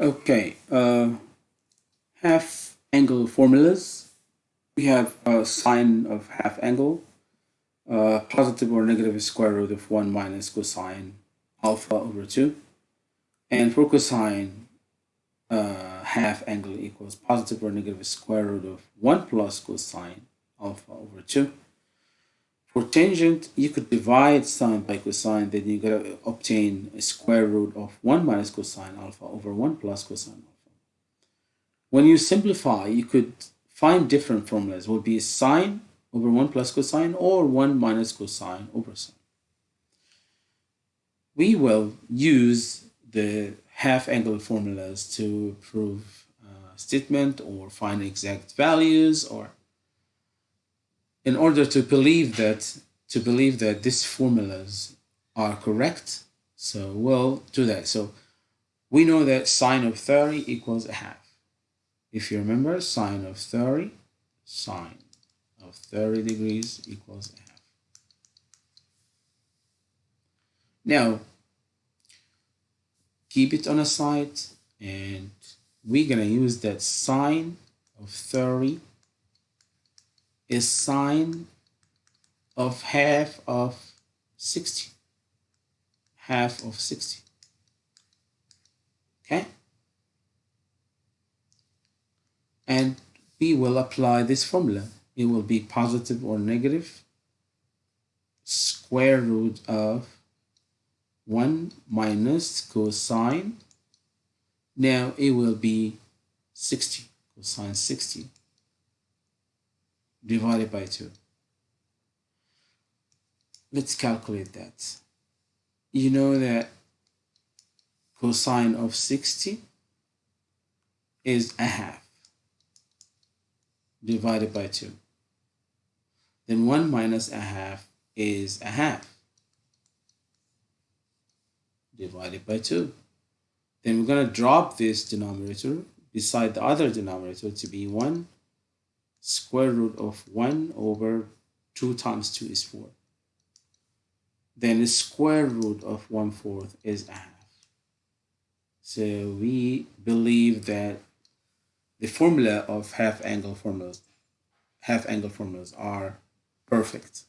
Okay, uh, half angle formulas. We have a sine of half angle, uh, positive or negative square root of 1 minus cosine alpha over 2. And for cosine, uh, half angle equals positive or negative square root of 1 plus cosine alpha over 2. For tangent, you could divide sine by cosine, then you gotta obtain a square root of 1 minus cosine alpha over 1 plus cosine alpha. When you simplify, you could find different formulas. It would be sine over 1 plus cosine or 1 minus cosine over sine. We will use the half angle formulas to prove a statement or find exact values or in order to believe that to believe that these formulas are correct so we'll do that. So we know that sine of 30 equals a half. If you remember sine of 30 sine of 30 degrees equals a half. Now keep it on a side and we're gonna use that sine of 30 is sine of half of 60. Half of 60. Okay? And we will apply this formula. It will be positive or negative square root of 1 minus cosine. Now it will be 60, cosine 60 divided by 2. Let's calculate that. You know that cosine of 60 is a half divided by 2. Then 1 minus a half is a half divided by 2. Then we're going to drop this denominator beside the other denominator to be 1 square root of 1 over 2 times 2 is 4. Then the square root of 1 fourth is a half. So we believe that the formula of half angle formulas, half angle formulas are perfect.